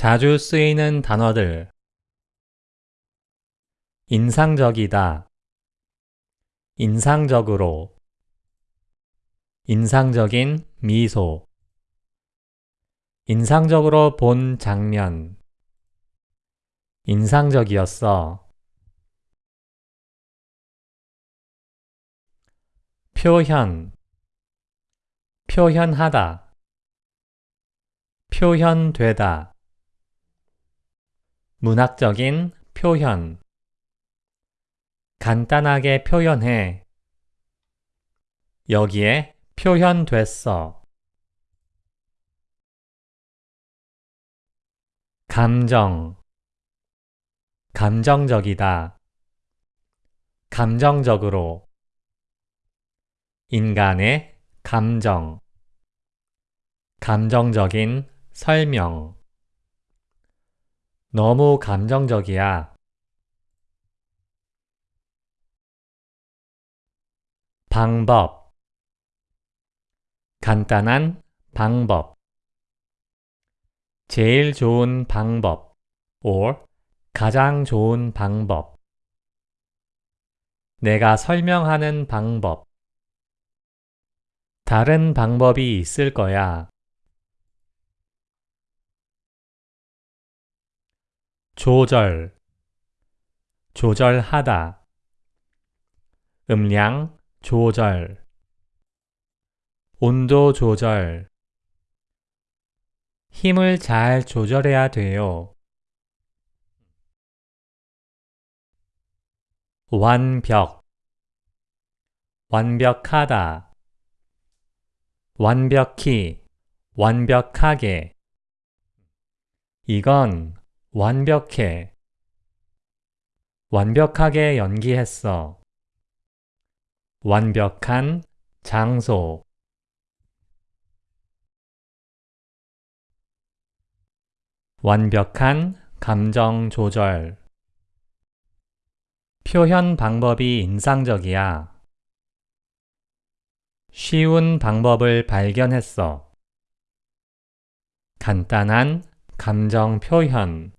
자주 쓰이는 단어들. 인상적이다. 인상적으로. 인상적인 미소. 인상적으로 본 장면. 인상적이었어. 표현. 표현하다. 표현되다 문학적인 표현. 간단하게 표현해. 여기에 표현됐어. 감정. 감정적이다. 감정적으로. 인간의 감정. 감정적인 설명 너무 감정적이야. 방법 간단한 방법 제일 좋은 방법 or 가장 좋은 방법 내가 설명하는 방법 다른 방법이 있을 거야. 조절 조절하다. 음량 조절. 온도 조절. 힘을 잘 조절해야 돼요. 완벽. 완벽하다. 완벽히 완벽하게. 이건 완벽해. 완벽하게 연기했어. 완벽한 장소. 완벽한 감정 조절. 표현 방법이 인상적이야. 쉬운 방법을 발견했어. 간단한 감정 표현.